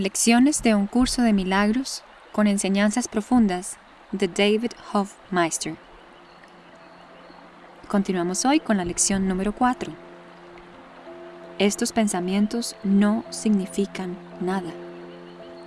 Lecciones de un curso de milagros con enseñanzas profundas de David Hofmeister. Continuamos hoy con la lección número 4. Estos pensamientos no significan nada.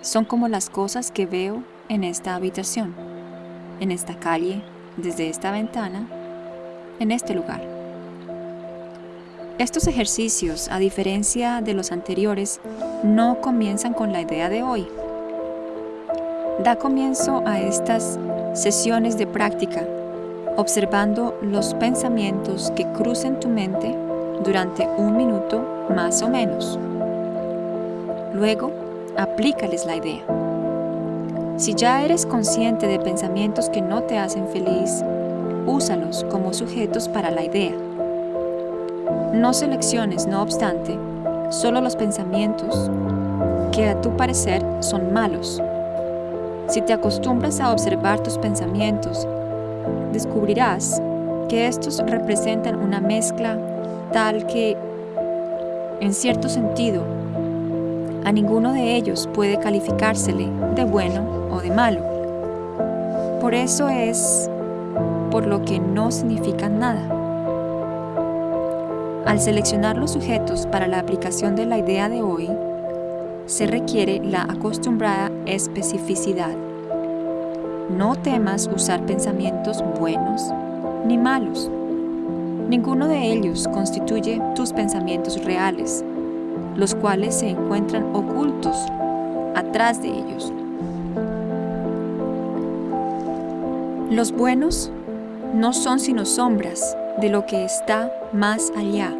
Son como las cosas que veo en esta habitación, en esta calle, desde esta ventana, en este lugar. Estos ejercicios, a diferencia de los anteriores, no comienzan con la idea de hoy. Da comienzo a estas sesiones de práctica observando los pensamientos que crucen tu mente durante un minuto más o menos. Luego, aplícales la idea. Si ya eres consciente de pensamientos que no te hacen feliz, úsalos como sujetos para la idea. No selecciones, no obstante, solo los pensamientos que a tu parecer son malos. Si te acostumbras a observar tus pensamientos, descubrirás que estos representan una mezcla tal que, en cierto sentido, a ninguno de ellos puede calificársele de bueno o de malo. Por eso es por lo que no significan nada. Al seleccionar los sujetos para la aplicación de la idea de hoy, se requiere la acostumbrada especificidad. No temas usar pensamientos buenos ni malos. Ninguno de ellos constituye tus pensamientos reales, los cuales se encuentran ocultos atrás de ellos. Los buenos no son sino sombras de lo que está más allá,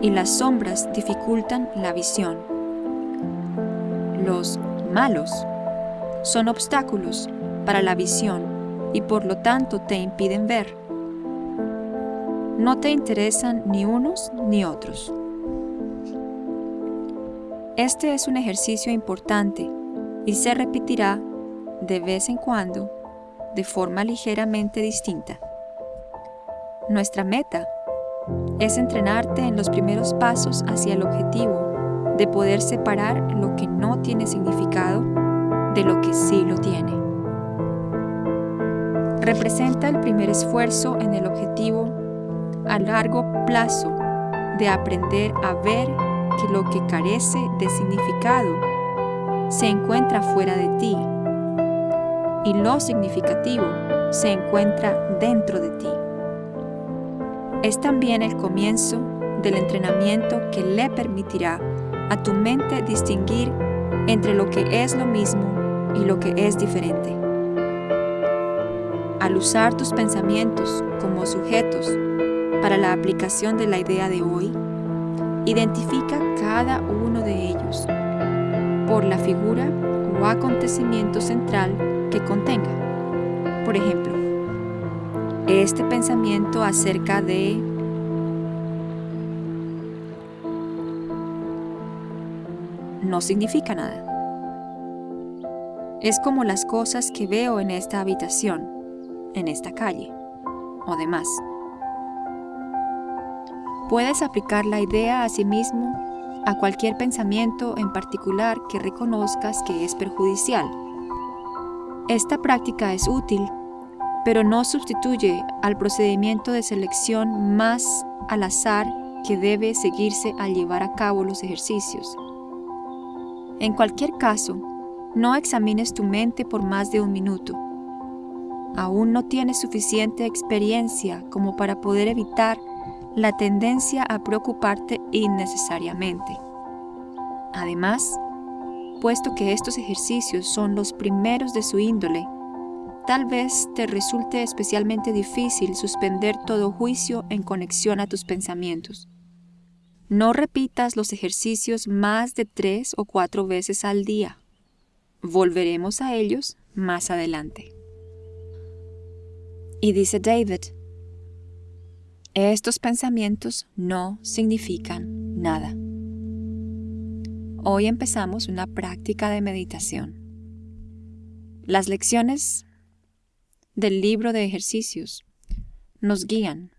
y las sombras dificultan la visión. Los malos son obstáculos para la visión y por lo tanto te impiden ver. No te interesan ni unos ni otros. Este es un ejercicio importante y se repetirá de vez en cuando de forma ligeramente distinta. Nuestra meta es entrenarte en los primeros pasos hacia el objetivo de poder separar lo que no tiene significado de lo que sí lo tiene. Representa el primer esfuerzo en el objetivo a largo plazo de aprender a ver que lo que carece de significado se encuentra fuera de ti y lo significativo se encuentra dentro de ti es también el comienzo del entrenamiento que le permitirá a tu mente distinguir entre lo que es lo mismo y lo que es diferente. Al usar tus pensamientos como sujetos para la aplicación de la idea de hoy, identifica cada uno de ellos por la figura o acontecimiento central que contenga. Por ejemplo, este pensamiento acerca de no significa nada. Es como las cosas que veo en esta habitación, en esta calle o demás. Puedes aplicar la idea a sí mismo a cualquier pensamiento en particular que reconozcas que es perjudicial. Esta práctica es útil pero no sustituye al procedimiento de selección más al azar que debe seguirse al llevar a cabo los ejercicios. En cualquier caso, no examines tu mente por más de un minuto. Aún no tienes suficiente experiencia como para poder evitar la tendencia a preocuparte innecesariamente. Además, puesto que estos ejercicios son los primeros de su índole, Tal vez te resulte especialmente difícil suspender todo juicio en conexión a tus pensamientos. No repitas los ejercicios más de tres o cuatro veces al día. Volveremos a ellos más adelante. Y dice David, estos pensamientos no significan nada. Hoy empezamos una práctica de meditación. Las lecciones del libro de ejercicios nos guían,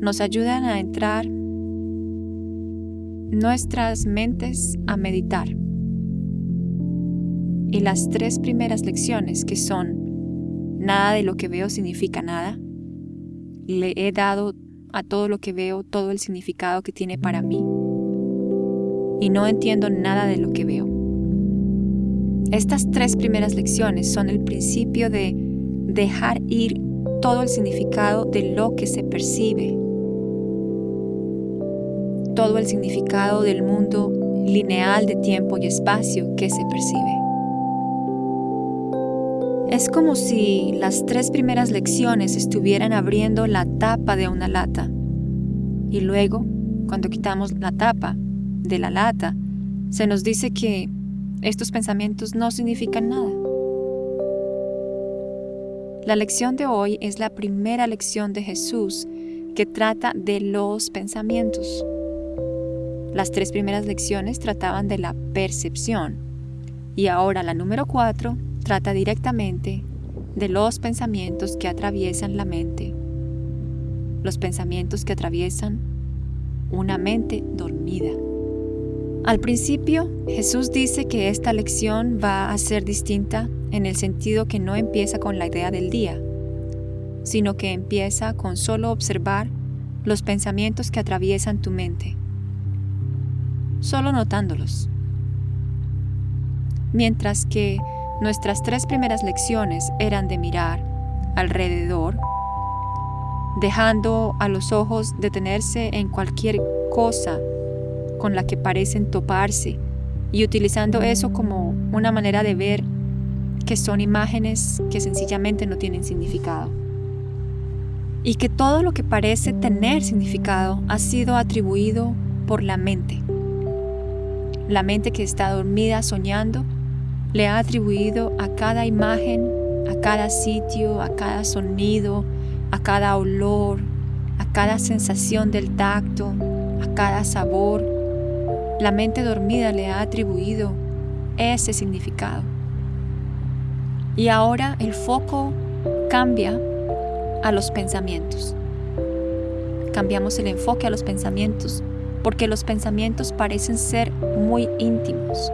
nos ayudan a entrar nuestras mentes a meditar Y las tres primeras lecciones que son, nada de lo que veo significa nada, le he dado a todo lo que veo todo el significado que tiene para mí. Y no entiendo nada de lo que veo. Estas tres primeras lecciones son el principio de dejar ir todo el significado de lo que se percibe, todo el significado del mundo lineal de tiempo y espacio que se percibe. Es como si las tres primeras lecciones estuvieran abriendo la tapa de una lata y luego, cuando quitamos la tapa de la lata, se nos dice que estos pensamientos no significan nada. La lección de hoy es la primera lección de Jesús que trata de los pensamientos. Las tres primeras lecciones trataban de la percepción y ahora la número cuatro trata directamente de los pensamientos que atraviesan la mente, los pensamientos que atraviesan una mente dormida. Al principio, Jesús dice que esta lección va a ser distinta en el sentido que no empieza con la idea del día, sino que empieza con solo observar los pensamientos que atraviesan tu mente, solo notándolos. Mientras que Nuestras tres primeras lecciones eran de mirar alrededor, dejando a los ojos detenerse en cualquier cosa con la que parecen toparse y utilizando eso como una manera de ver que son imágenes que sencillamente no tienen significado. Y que todo lo que parece tener significado ha sido atribuido por la mente. La mente que está dormida soñando le ha atribuido a cada imagen, a cada sitio, a cada sonido, a cada olor, a cada sensación del tacto, a cada sabor. La mente dormida le ha atribuido ese significado. Y ahora el foco cambia a los pensamientos. Cambiamos el enfoque a los pensamientos porque los pensamientos parecen ser muy íntimos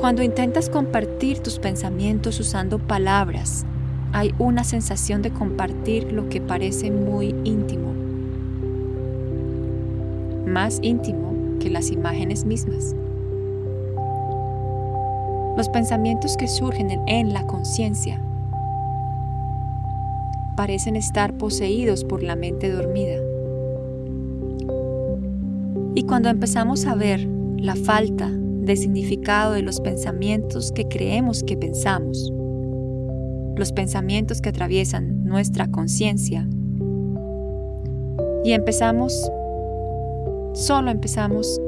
cuando intentas compartir tus pensamientos usando palabras, hay una sensación de compartir lo que parece muy íntimo, más íntimo que las imágenes mismas. Los pensamientos que surgen en la conciencia parecen estar poseídos por la mente dormida. Y cuando empezamos a ver la falta de significado de los pensamientos que creemos que pensamos, los pensamientos que atraviesan nuestra conciencia. Y empezamos, solo empezamos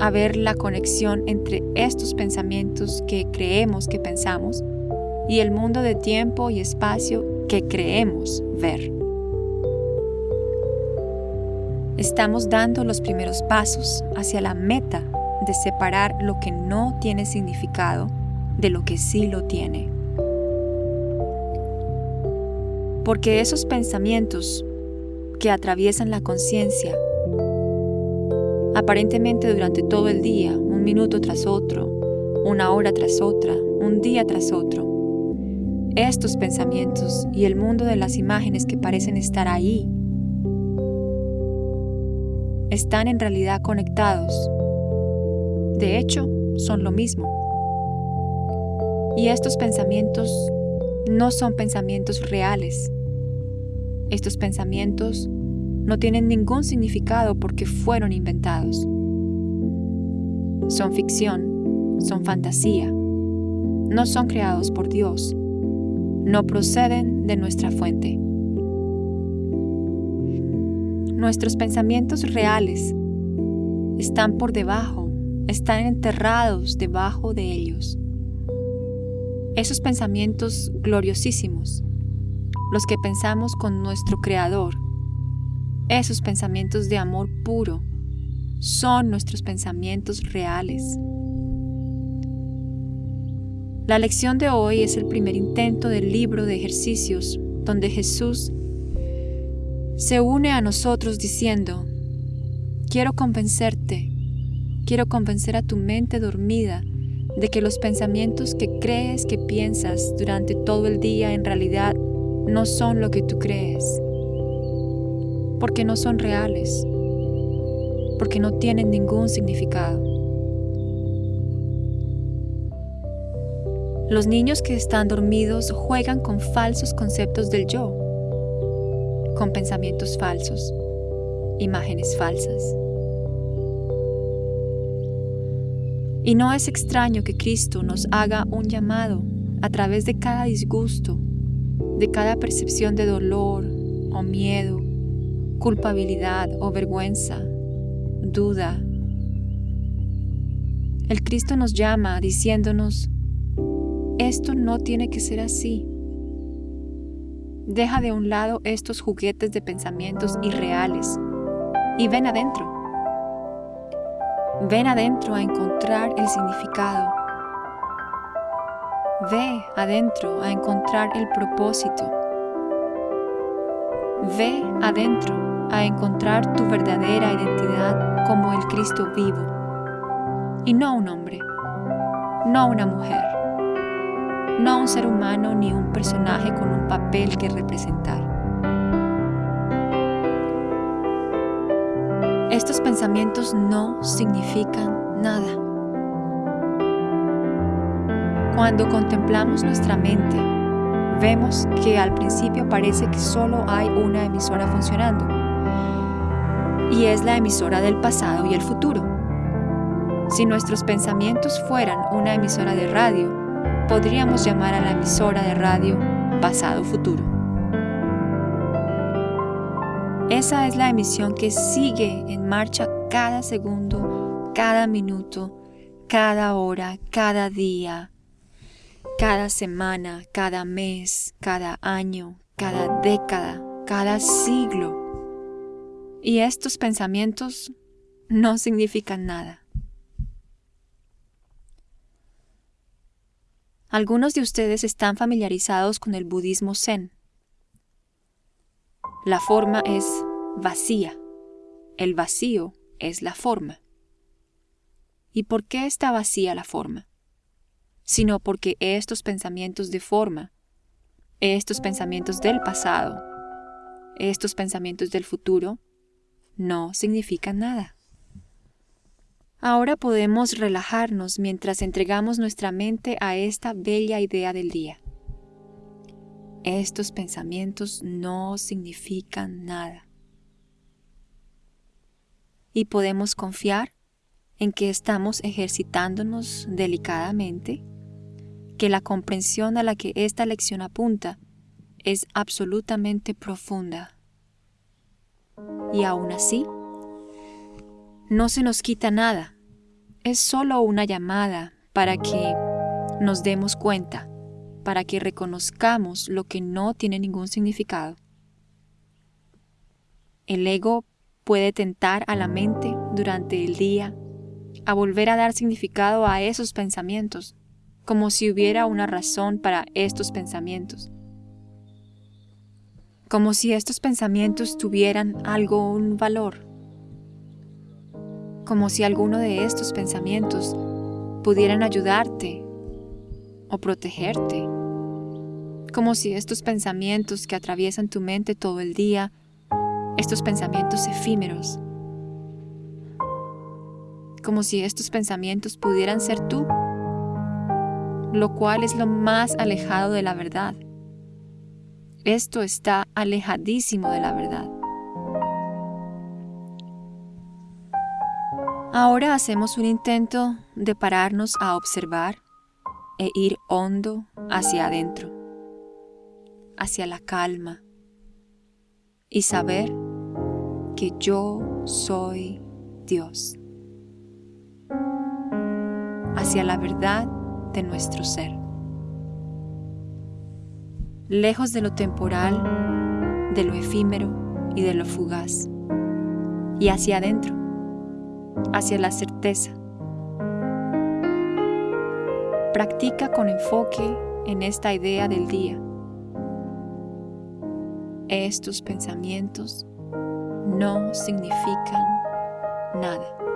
a ver la conexión entre estos pensamientos que creemos que pensamos y el mundo de tiempo y espacio que creemos ver. Estamos dando los primeros pasos hacia la meta de separar lo que no tiene significado de lo que sí lo tiene. Porque esos pensamientos que atraviesan la conciencia, aparentemente durante todo el día, un minuto tras otro, una hora tras otra, un día tras otro, estos pensamientos y el mundo de las imágenes que parecen estar ahí, están en realidad conectados de hecho, son lo mismo. Y estos pensamientos no son pensamientos reales. Estos pensamientos no tienen ningún significado porque fueron inventados. Son ficción, son fantasía, no son creados por Dios, no proceden de nuestra fuente. Nuestros pensamientos reales están por debajo están enterrados debajo de ellos. Esos pensamientos gloriosísimos, los que pensamos con nuestro Creador, esos pensamientos de amor puro, son nuestros pensamientos reales. La lección de hoy es el primer intento del libro de ejercicios donde Jesús se une a nosotros diciendo, quiero convencerte Quiero convencer a tu mente dormida de que los pensamientos que crees que piensas durante todo el día en realidad no son lo que tú crees, porque no son reales, porque no tienen ningún significado. Los niños que están dormidos juegan con falsos conceptos del yo, con pensamientos falsos, imágenes falsas. Y no es extraño que Cristo nos haga un llamado a través de cada disgusto, de cada percepción de dolor o miedo, culpabilidad o vergüenza, duda. El Cristo nos llama diciéndonos, esto no tiene que ser así. Deja de un lado estos juguetes de pensamientos irreales y ven adentro. Ven adentro a encontrar el significado. Ve adentro a encontrar el propósito. Ve adentro a encontrar tu verdadera identidad como el Cristo vivo. Y no un hombre, no una mujer, no un ser humano ni un personaje con un papel que representar. Estos pensamientos no significan nada. Cuando contemplamos nuestra mente, vemos que al principio parece que solo hay una emisora funcionando, y es la emisora del pasado y el futuro. Si nuestros pensamientos fueran una emisora de radio, podríamos llamar a la emisora de radio pasado-futuro. Esa es la emisión que sigue en marcha cada segundo, cada minuto, cada hora, cada día, cada semana, cada mes, cada año, cada década, cada siglo. Y estos pensamientos no significan nada. Algunos de ustedes están familiarizados con el budismo zen. La forma es vacía. El vacío es la forma. ¿Y por qué está vacía la forma? Sino porque estos pensamientos de forma, estos pensamientos del pasado, estos pensamientos del futuro, no significan nada. Ahora podemos relajarnos mientras entregamos nuestra mente a esta bella idea del día. Estos pensamientos no significan nada. Y podemos confiar en que estamos ejercitándonos delicadamente, que la comprensión a la que esta lección apunta es absolutamente profunda. Y aún así, no se nos quita nada, es solo una llamada para que nos demos cuenta para que reconozcamos lo que no tiene ningún significado. El ego puede tentar a la mente durante el día a volver a dar significado a esos pensamientos, como si hubiera una razón para estos pensamientos, como si estos pensamientos tuvieran algún valor, como si alguno de estos pensamientos pudieran ayudarte o protegerte. Como si estos pensamientos que atraviesan tu mente todo el día, estos pensamientos efímeros, como si estos pensamientos pudieran ser tú, lo cual es lo más alejado de la verdad. Esto está alejadísimo de la verdad. Ahora hacemos un intento de pararnos a observar e ir hondo hacia adentro hacia la calma y saber que yo soy Dios, hacia la verdad de nuestro ser, lejos de lo temporal, de lo efímero y de lo fugaz, y hacia adentro, hacia la certeza. Practica con enfoque en esta idea del día estos pensamientos no significan nada.